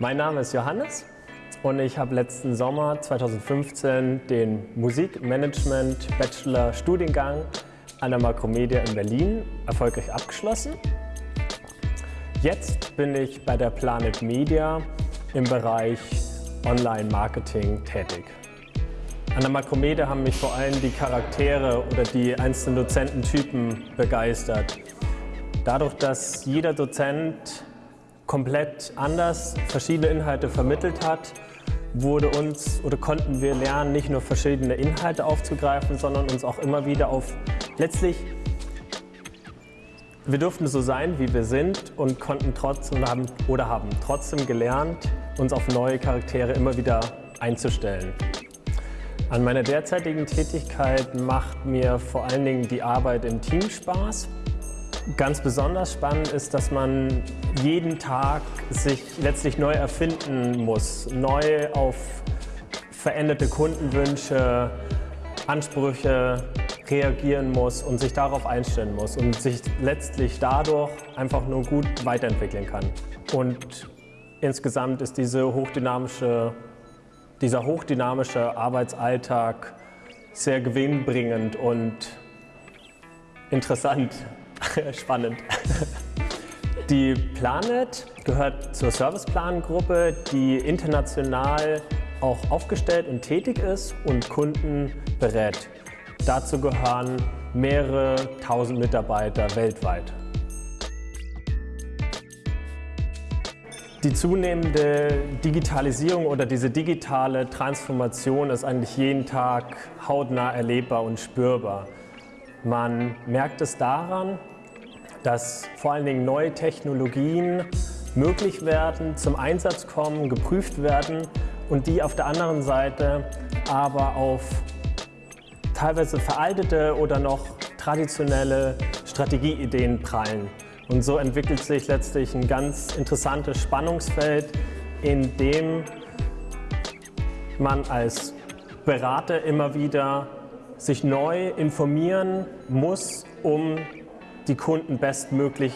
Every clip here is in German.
Mein Name ist Johannes und ich habe letzten Sommer 2015 den Musikmanagement Bachelor Studiengang an der Makromedia in Berlin erfolgreich abgeschlossen. Jetzt bin ich bei der Planet Media im Bereich Online-Marketing tätig. An der Makromedia haben mich vor allem die Charaktere oder die einzelnen Dozententypen begeistert. Dadurch, dass jeder Dozent komplett anders verschiedene Inhalte vermittelt hat, wurde uns oder konnten wir lernen, nicht nur verschiedene Inhalte aufzugreifen, sondern uns auch immer wieder auf letztlich wir durften so sein, wie wir sind und konnten trotzdem haben, oder haben trotzdem gelernt, uns auf neue Charaktere immer wieder einzustellen. An meiner derzeitigen Tätigkeit macht mir vor allen Dingen die Arbeit im Team Spaß. Ganz besonders spannend ist, dass man jeden Tag sich letztlich neu erfinden muss, neu auf veränderte Kundenwünsche, Ansprüche reagieren muss und sich darauf einstellen muss und sich letztlich dadurch einfach nur gut weiterentwickeln kann. Und insgesamt ist diese hochdynamische, dieser hochdynamische Arbeitsalltag sehr gewinnbringend und interessant, spannend. Die Planet gehört zur Serviceplan-Gruppe, die international auch aufgestellt und tätig ist und Kunden berät. Dazu gehören mehrere tausend Mitarbeiter weltweit. Die zunehmende Digitalisierung oder diese digitale Transformation ist eigentlich jeden Tag hautnah erlebbar und spürbar. Man merkt es daran, dass vor allen Dingen neue Technologien möglich werden, zum Einsatz kommen, geprüft werden und die auf der anderen Seite aber auf teilweise veraltete oder noch traditionelle Strategieideen prallen. Und so entwickelt sich letztlich ein ganz interessantes Spannungsfeld, in dem man als Berater immer wieder sich neu informieren muss, um die Kunden bestmöglich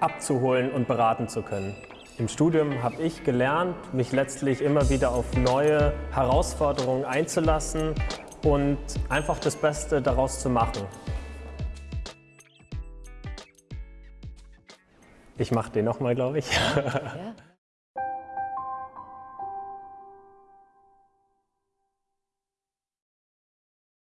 abzuholen und beraten zu können. Im Studium habe ich gelernt, mich letztlich immer wieder auf neue Herausforderungen einzulassen und einfach das Beste daraus zu machen. Ich mache den nochmal, glaube ich. Ja, ja.